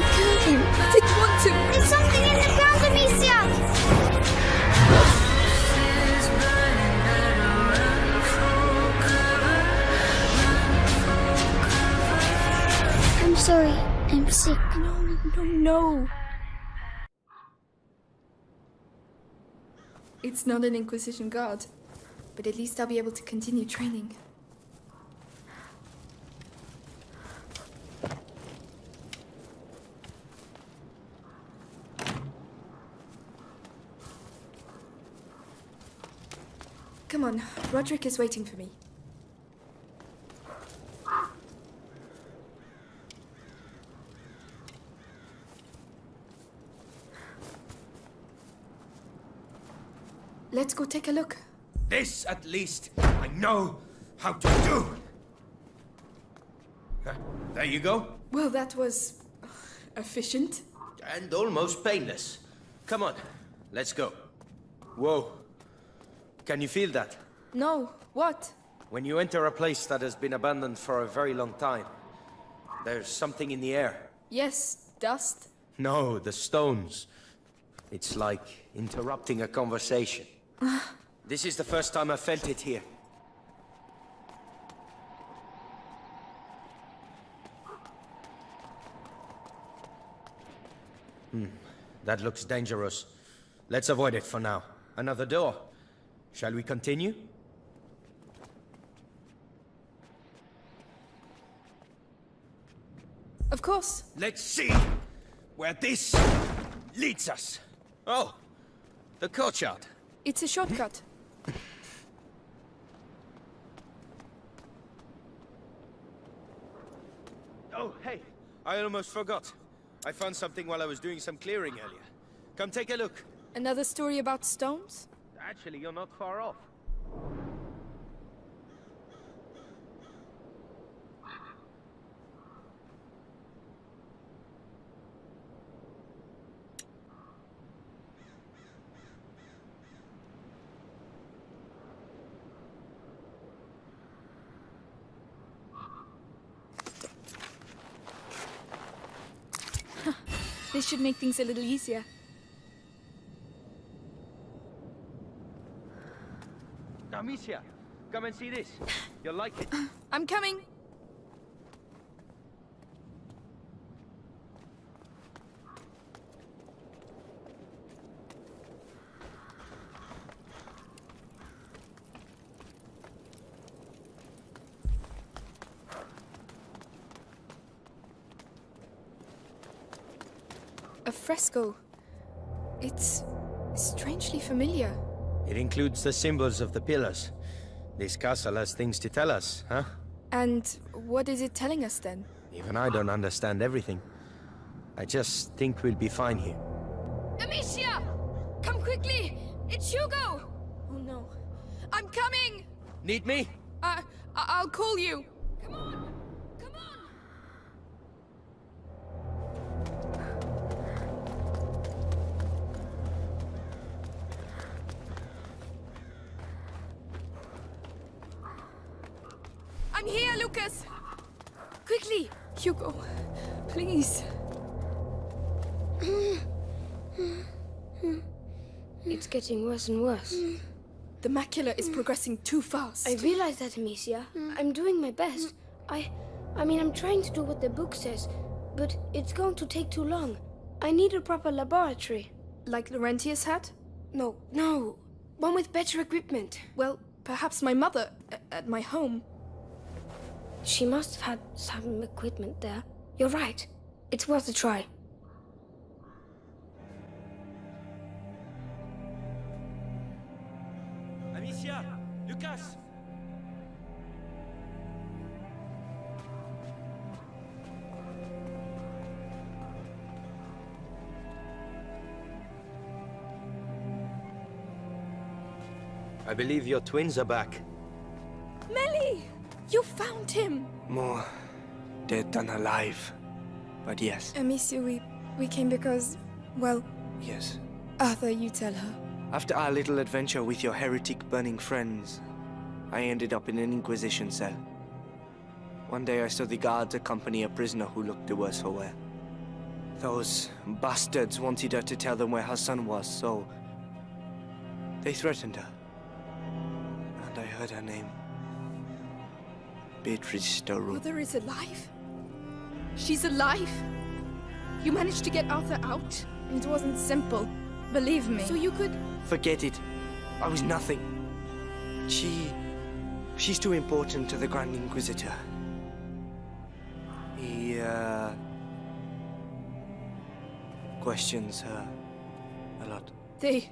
Want to. There's something in the ground, Amicia! I'm sorry. I'm sick. No, no, no. It's not an Inquisition guard, but at least I'll be able to continue training. Come on, Rodric is waiting for me. Let's go take a look. This, at least, I know how to do. Huh, There you go. Well, that was uh, efficient. And almost painless. Come on, let's go. Whoa. Can you feel that? No, what? When you enter a place that has been abandoned for a very long time, there's something in the air. Yes, dust. No, the stones. It's like interrupting a conversation. this is the first time I felt it here. Hmm, that looks dangerous. Let's avoid it for now. Another door. Shall we continue? Of course. Let's see where this leads us. Oh, the courtyard. It's a shortcut. Oh, hey, I almost forgot. I found something while I was doing some clearing earlier. Come take a look. Another story about stones? Actually, you're not far off. This should make things a little easier. Amicia, come and see this. You'll like it. I'm coming. A fresco. It's strangely familiar. It includes the symbols of the pillars. This castle has things to tell us, huh? And what is it telling us then? Even I don't understand everything. I just think we'll be fine here. Amicia! Come quickly! It's Hugo! Oh no. I'm coming! Need me? I, I I'll call you. Getting worse and worse. Mm. The macula is mm. progressing too fast. I realize that, Amicia. Mm. I'm doing my best. I... I mean, I'm trying to do what the book says, but it's going to take too long. I need a proper laboratory. Like Laurentius had? No, no. One with better equipment. Well, perhaps my mother at my home. She must have had some equipment there. You're right. It's worth a try. Believe your twins are back. Mélie! You found him! More dead than alive. But yes, Amicia, we, we came because, well, yes. Arthur, you tell her. After our little adventure with your heretic burning friends, I ended up in an Inquisition cell. One day I saw the guards accompany a prisoner who looked the worse for wear. Those bastards wanted her to tell them where her son was, so they threatened her. And I heard her name. Beatrice Starrow. Mother is alive? She's alive? You managed to get Arthur out? It wasn't simple. Believe me. So you could... Forget it. I was nothing. She... She's too important to the Grand Inquisitor. He, uh... questions her a lot. They...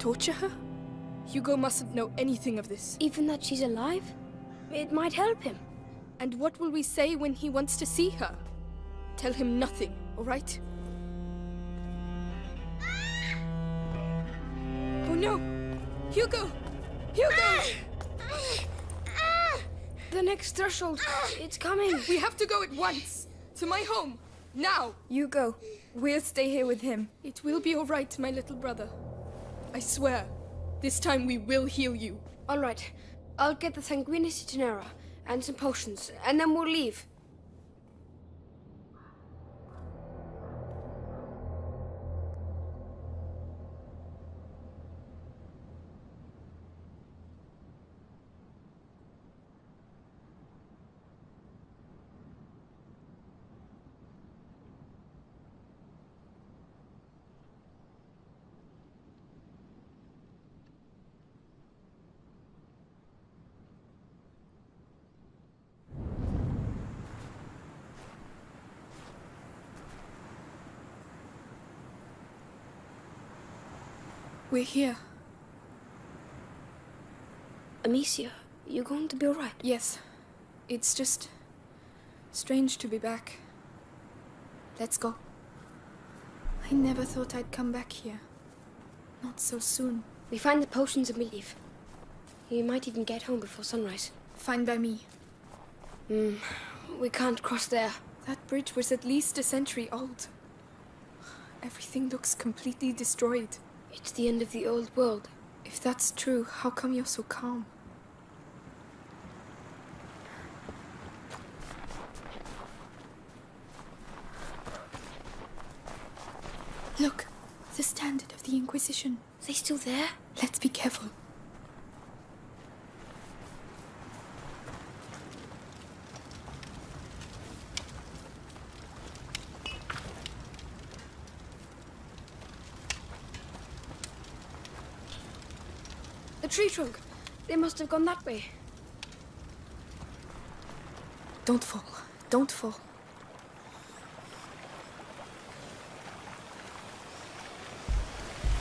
torture her? Hugo mustn't know anything of this. Even that she's alive? It might help him. And what will we say when he wants to see her? Tell him nothing, all right? Oh no! Hugo! Hugo! The next threshold. It's coming. We have to go at once! To my home! Now! You go. We'll stay here with him. It will be all right, my little brother. I swear. This time we will heal you. All right. I'll get the Sanguinis Itinera and some potions, and then we'll leave. We're here. Amicia, you're going to be all right? Yes. It's just... strange to be back. Let's go. I never thought I'd come back here. Not so soon. We find the potions and we leave. You might even get home before sunrise. Fine by me. Hmm, we can't cross there. That bridge was at least a century old. Everything looks completely destroyed. It's the end of the old world. If that's true, how come you're so calm? Look, the standard of the Inquisition. They still there? Let's be careful. The tree trunk. They must have gone that way. Don't fall. Don't fall.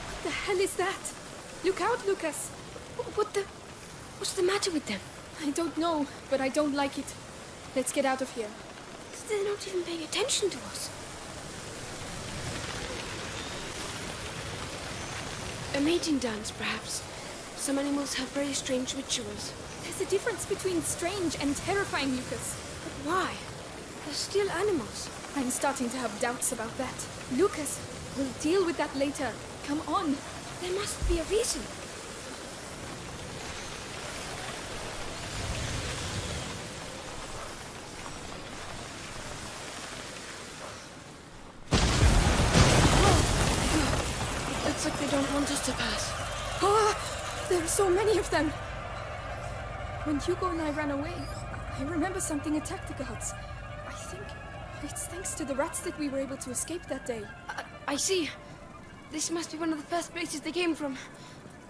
What the hell is that? Look out, Lucas! What the? What's the matter with them? I don't know, but I don't like it. Let's get out of here. They're not even paying attention to us. A mating dance, perhaps. Some animals have very strange rituals. There's a difference between strange and terrifying, Lucas. But why? They're still animals. I'm starting to have doubts about that. Lucas, we'll deal with that later. Come on. There must be a reason. Oh, it looks like they don't want us to pass. Are so many of them. When Hugo and I ran away, I remember something attacked the guards. I think it's thanks to the rats that we were able to escape that day. I, I see. This must be one of the first places they came from.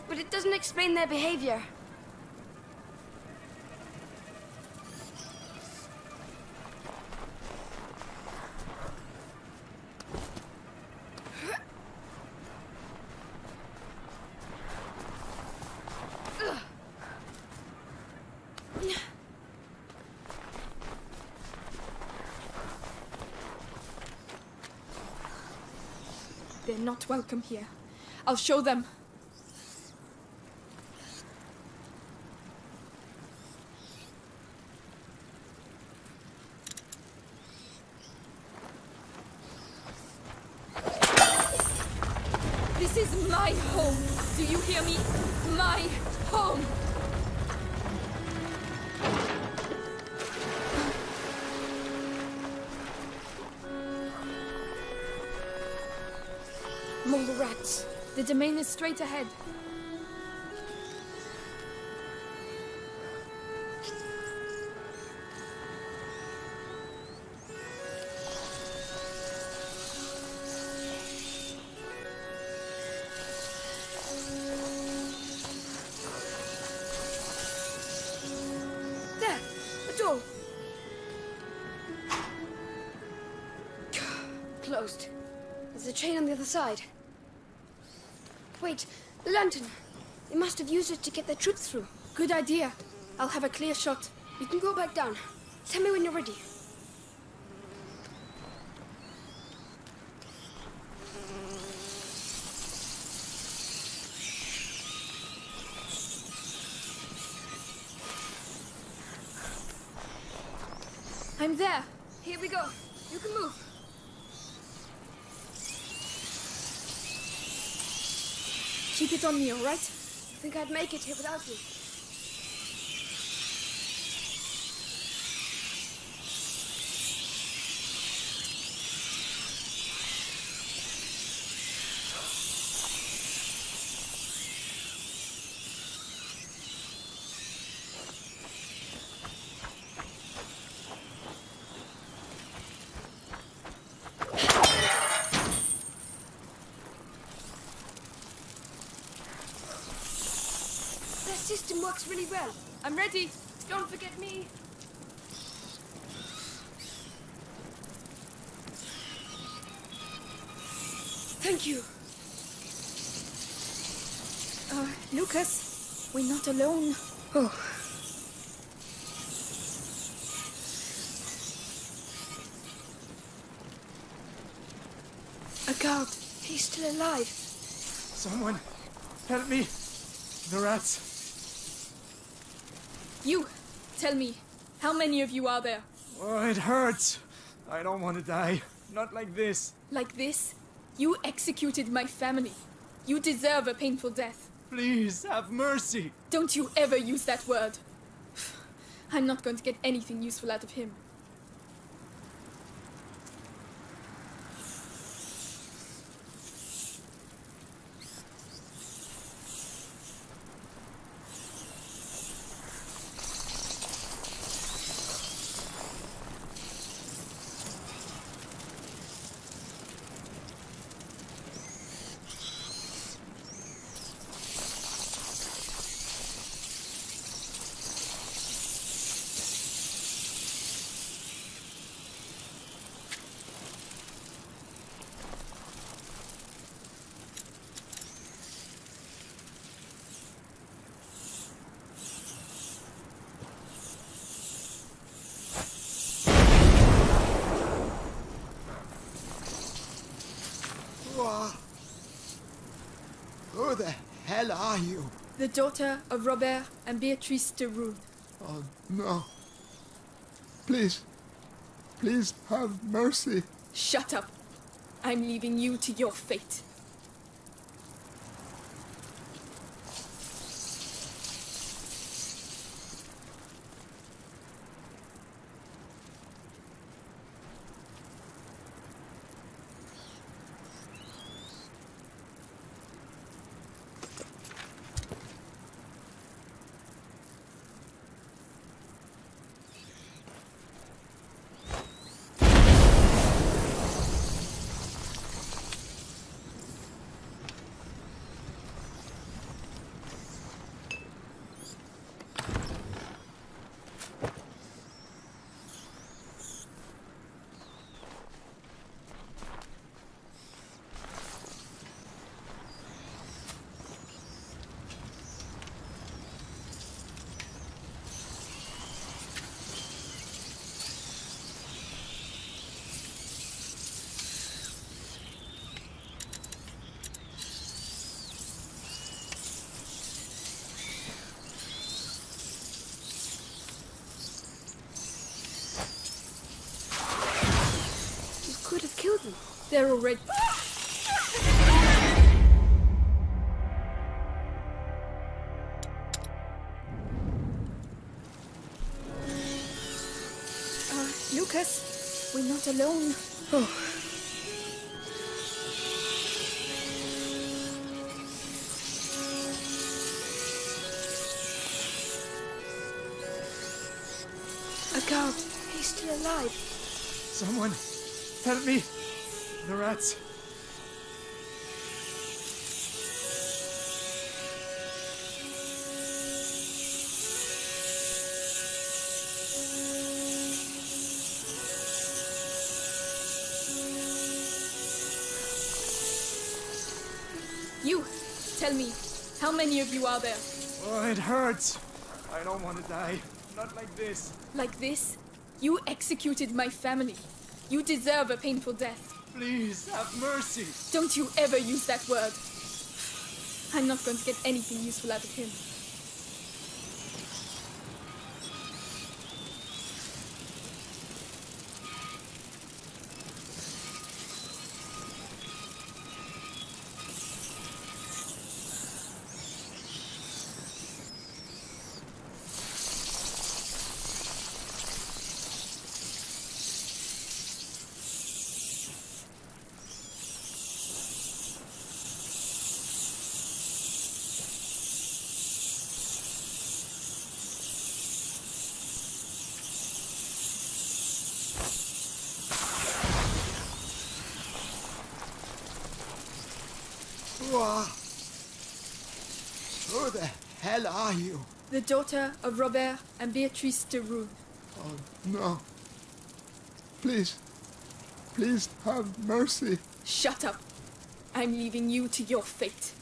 But it doesn't explain their behavior. They're not welcome here. I'll show them. This is my home. Do you hear me? My home. The domain is straight ahead. Lantern. They must have used it to get their troops through. Good idea. I'll have a clear shot. You can go back down. Tell me when you're ready. I'm there. Here we go. You can move. Keep it on me, all right? I think I'd make it here without you? Their system works really well. I'm ready. Don't forget me. Thank you. Uh, Lucas, we're not alone. Oh. A guard. He's still alive. Someone, help me. The rats. You, tell me, how many of you are there? Oh, it hurts. I don't want to die. Not like this. Like this? You executed my family. You deserve a painful death. Please, have mercy. Don't you ever use that word. I'm not going to get anything useful out of him. Who the hell are you? The daughter of Robert and Beatrice de Rune. Oh, no. Please, please have mercy. Shut up. I'm leaving you to your fate. You could have killed them. They're already. Uh, Lucas, we're not alone. You, tell me, how many of you are there? Oh, it hurts. I don't want to die. Not like this. Like this? You executed my family. You deserve a painful death. Please, have mercy. Don't you ever use that word. I'm not going to get anything useful out of him. Whoa. Who the hell are you? The daughter of Robert and Beatrice de Rune. Oh, no. Please. Please have mercy. Shut up. I'm leaving you to your fate.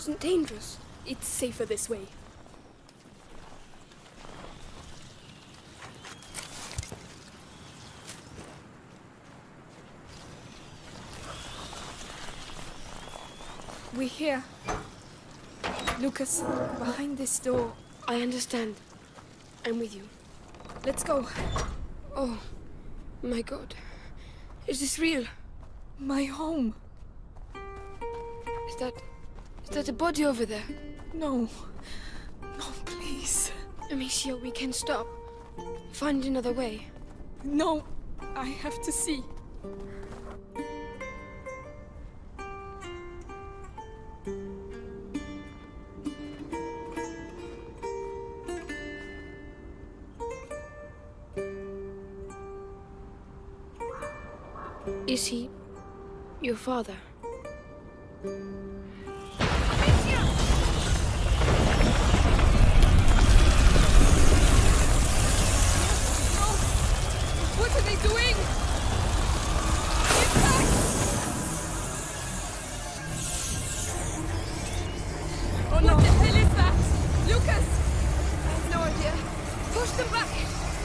Wasn't dangerous. It's safer this way. We're here. Lucas, behind this door. I understand. I'm with you. Let's go. Oh, my god. Is this real? My home. Is that. Is that a body over there? No. No, please. Amicia, we can stop. Find another way. No. I have to see. Is he. your father?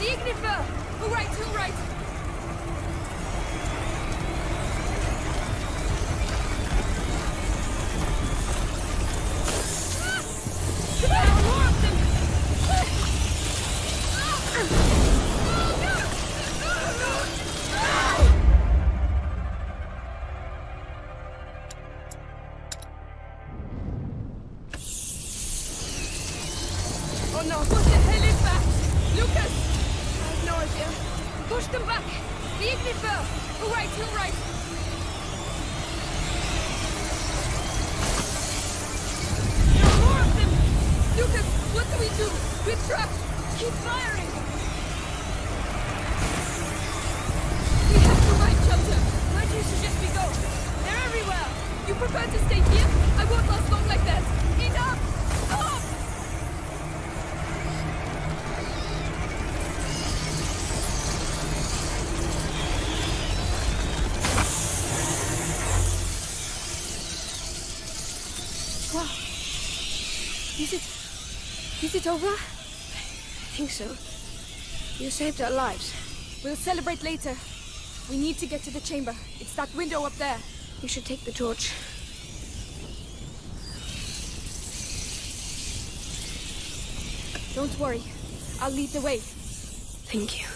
The Ignifer! All right, all right! It over? I think so. You saved our lives. We'll celebrate later. We need to get to the chamber. It's that window up there. You should take the torch. Don't worry. I'll lead the way. Thank you.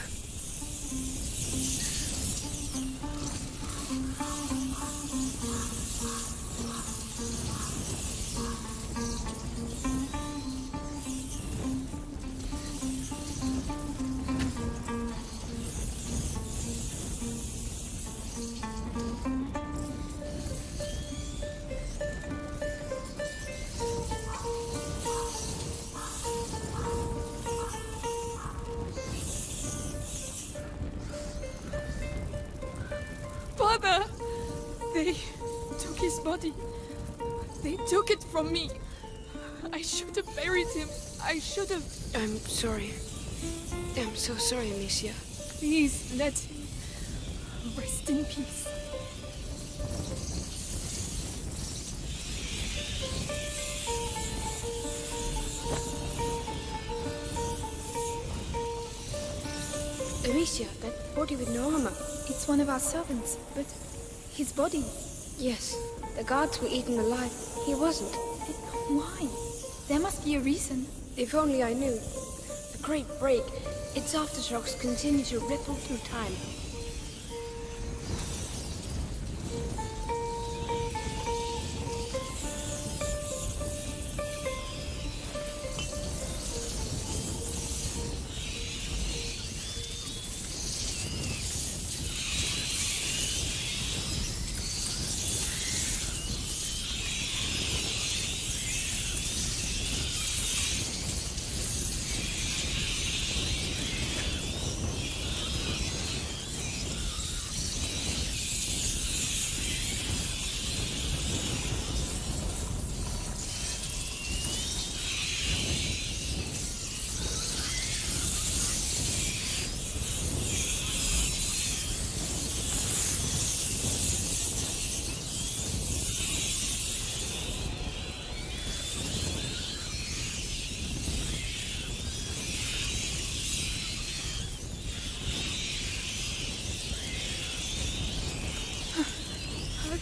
Body. They took it from me. I should have buried him. I should have. I'm sorry. I'm so sorry, Amicia. Please let him rest in peace. Amicia, that body with no armor. It's one of our servants, but his body. Yes, the guards were eaten alive. He wasn't. Why? There must be a reason. If only I knew. The Great Break, its aftershocks continue to ripple through time.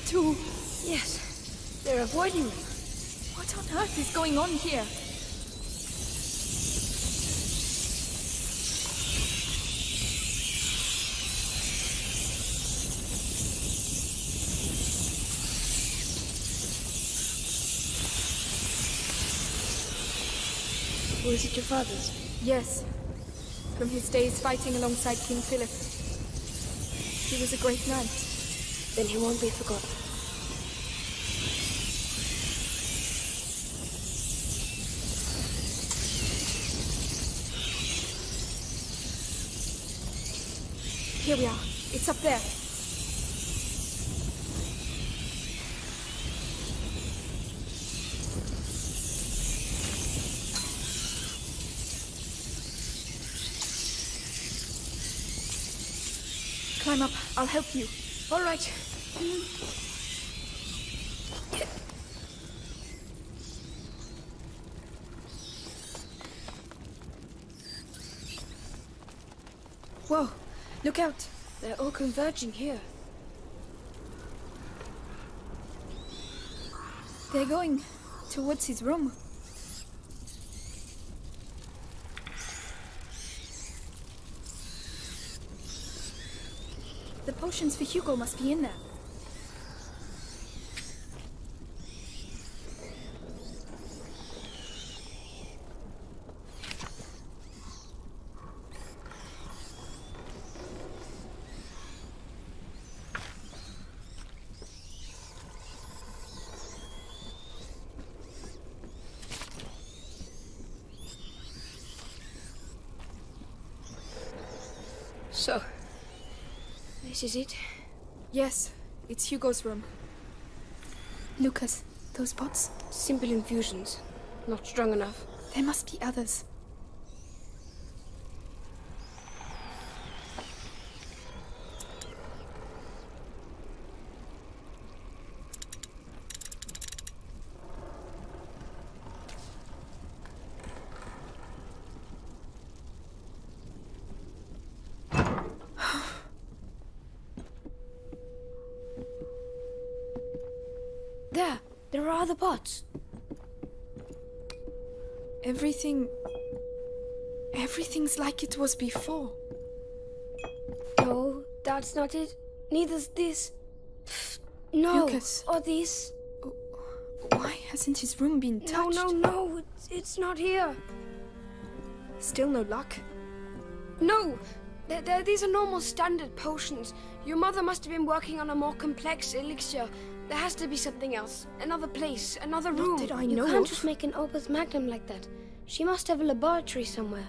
Too. Yes, they're avoiding me. What on earth is going on here? Was it your father's? Yes. From his days fighting alongside King Philip. He was a great knight. Then he won't be forgotten. Here we are. It's up there. Climb up. I'll help you. All right. Whoa. Look out. They're all converging here. They're going towards his room. The potions for Hugo must be in there. So, this is it? Yes, it's Hugo's room. Lucas, those pots? Simple infusions. Not strong enough. There must be others. There! There are other pots. Everything. Everything's like it was before. No, that's not it. Neither's this. No. Lucas. Or this. Why hasn't his room been touched? No, no, no. It's, it's not here. Still no luck. No! They're, they're- these are normal standard potions. Your mother must have been working on a more complex elixir. There has to be something else. Another place, another room. that I you know can't of. just make an opus magnum like that. She must have a laboratory somewhere.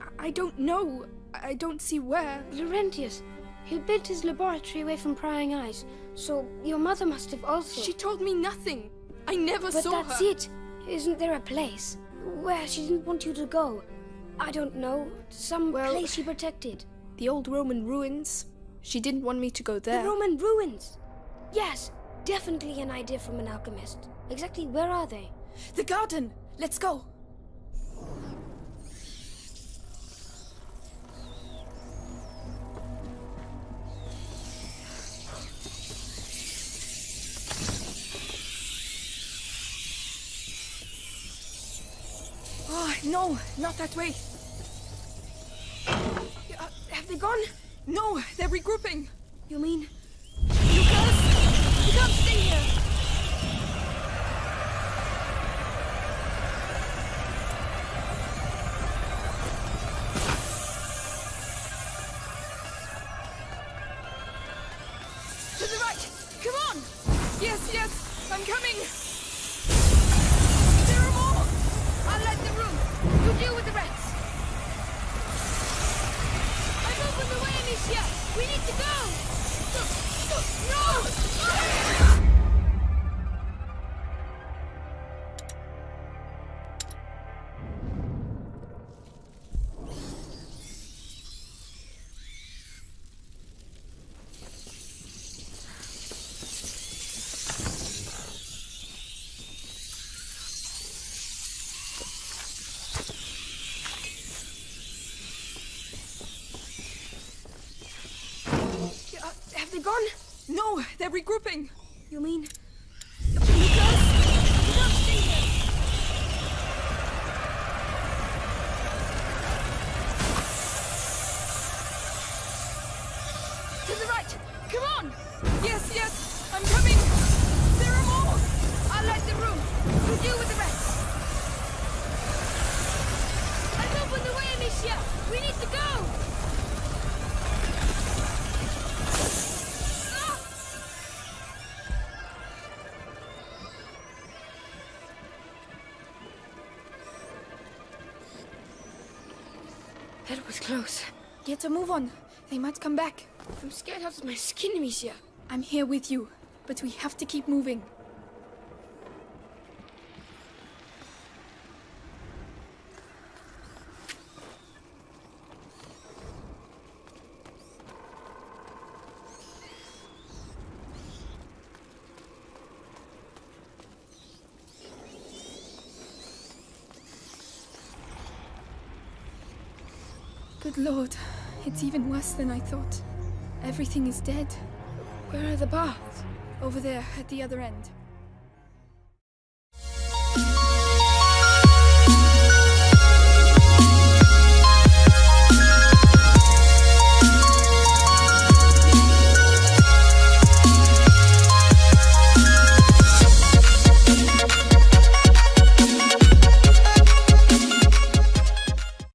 I- I don't know. I don't see where. Laurentius, he built his laboratory away from prying eyes. So your mother must have also. She told me nothing. I never But saw that's it. Isn't there a place where she didn't want you to go? I don't know. Some Well- place she protected. The old Roman ruins. She didn't want me to go there. The Roman ruins. Yes, definitely an idea from an alchemist. Exactly where are they? The garden. Let's go. Oh, no, not that way. Uh, have they gone? No, they're regrouping. You mean Lucas! You They're regrouping. You mean A move on. They might come back. I'm scared out of my skin, Amicia. I'm here with you, but we have to keep moving. Good lord, it's even worse than I thought. Everything is dead. Where are the baths? Over there, at the other end.